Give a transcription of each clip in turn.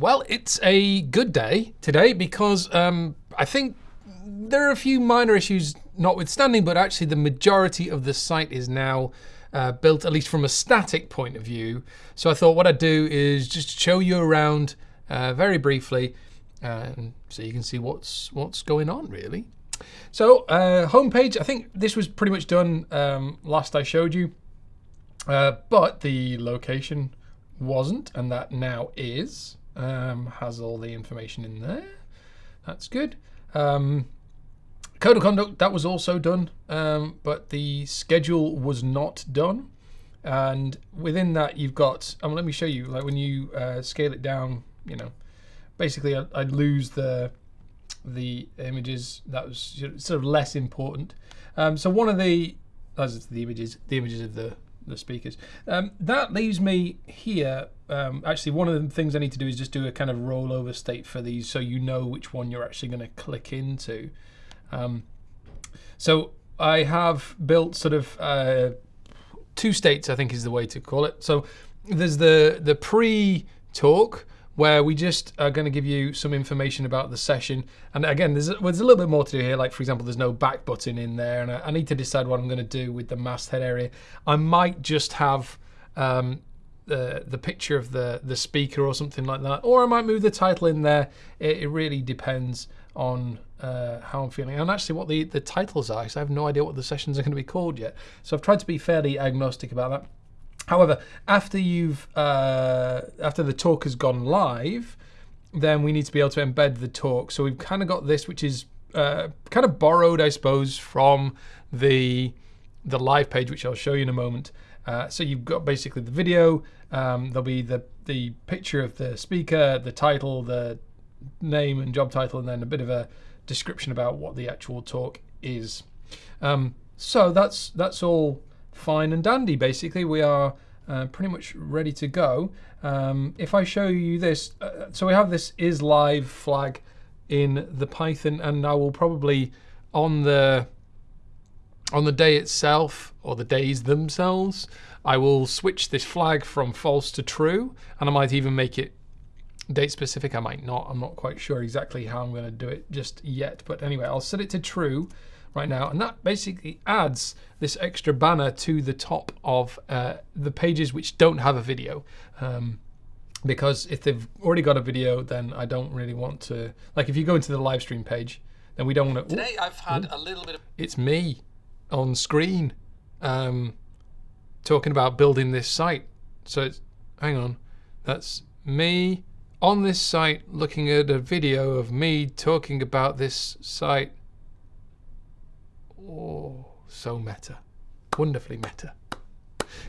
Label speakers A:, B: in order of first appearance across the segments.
A: Well, it's a good day today because um, I think there are a few minor issues notwithstanding, but actually the majority of the site is now uh, built, at least from a static point of view. So I thought what I'd do is just show you around uh, very briefly, uh, so you can see what's what's going on really. So uh, homepage, I think this was pretty much done um, last I showed you, uh, but the location wasn't, and that now is. Um, has all the information in there. That's good. Um, code of conduct, that was also done, um, but the schedule was not done. And within that, you've got, um, let me show you, like when you uh, scale it down, you know, basically I, I'd lose the the images that was sort of less important. Um, so one of the, as the images, the images of the the speakers. Um, that leaves me here. Um, actually, one of the things I need to do is just do a kind of rollover state for these so you know which one you're actually going to click into. Um, so I have built sort of uh, two states, I think is the way to call it. So there's the, the pre-talk, where we just are going to give you some information about the session. And again, there's a, there's a little bit more to do here. Like, for example, there's no back button in there. And I, I need to decide what I'm going to do with the masthead area. I might just have um, the, the picture of the, the speaker or something like that. Or I might move the title in there. It, it really depends on uh, how I'm feeling and actually what the, the titles are. Because I have no idea what the sessions are going to be called yet. So I've tried to be fairly agnostic about that. However, after you've uh, after the talk has gone live, then we need to be able to embed the talk. So we've kind of got this, which is uh, kind of borrowed, I suppose, from the the live page, which I'll show you in a moment. Uh, so you've got basically the video. Um, there'll be the the picture of the speaker, the title, the name and job title, and then a bit of a description about what the actual talk is. Um, so that's that's all fine and dandy. Basically, we are uh, pretty much ready to go. Um, if I show you this, uh, so we have this is live flag in the Python, and I will probably on the on the day itself or the days themselves, I will switch this flag from false to true, and I might even make it date specific. I might not. I'm not quite sure exactly how I'm going to do it just yet. But anyway, I'll set it to true right now. And that basically adds this extra banner to the top of uh, the pages which don't have a video. Um, because if they've already got a video, then I don't really want to. Like if you go into the live stream page, then we don't want
B: to. Today I've had ooh, a little bit of.
A: It's me on screen um, talking about building this site. So it's, hang on, that's me on this site looking at a video of me talking about this site Oh, so meta. Wonderfully meta.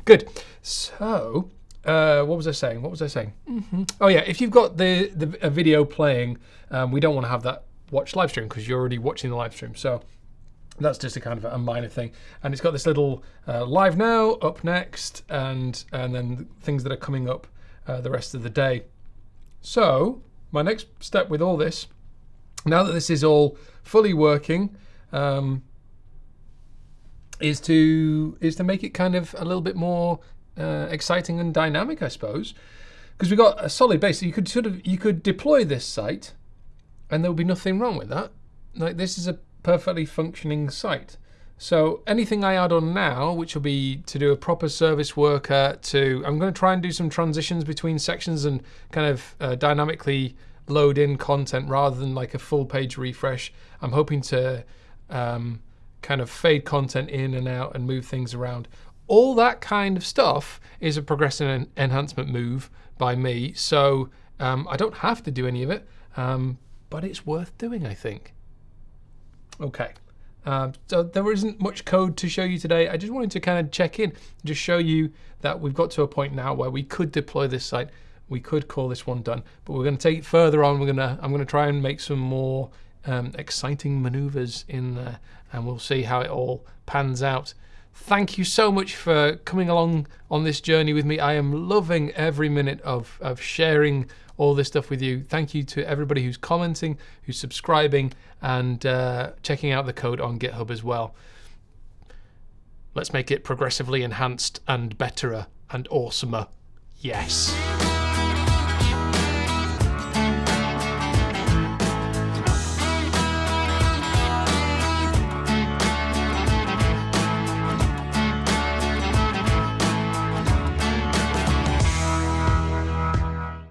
A: Good. So, uh, what was I saying? What was I saying? Mm -hmm. Oh yeah, if you've got the, the a video playing, um, we don't want to have that watch live stream because you're already watching the live stream. So that's just a kind of a minor thing. And it's got this little uh, live now, up next, and and then things that are coming up uh, the rest of the day. So my next step with all this, now that this is all fully working, um, is to is to make it kind of a little bit more uh, exciting and dynamic, I suppose, because we've got a solid base. So you could sort of you could deploy this site, and there would be nothing wrong with that. Like this is a perfectly functioning site. So anything I add on now, which will be to do a proper service worker, to I'm going to try and do some transitions between sections and kind of uh, dynamically load in content rather than like a full page refresh. I'm hoping to um, kind of fade content in and out and move things around. All that kind of stuff is a progressive en enhancement move by me. So um, I don't have to do any of it, um, but it's worth doing, I think. Okay. Um, so there isn't much code to show you today. I just wanted to kind of check in, just show you that we've got to a point now where we could deploy this site. We could call this one done, but we're going to take it further on. We're gonna, I'm going to try and make some more um, exciting maneuvers in there, and we'll see how it all pans out. Thank you so much for coming along on this journey with me. I am loving every minute of, of sharing all this stuff with you. Thank you to everybody who's commenting, who's subscribing, and uh, checking out the code on GitHub as well. Let's make it progressively enhanced and betterer and awesomer. Yes.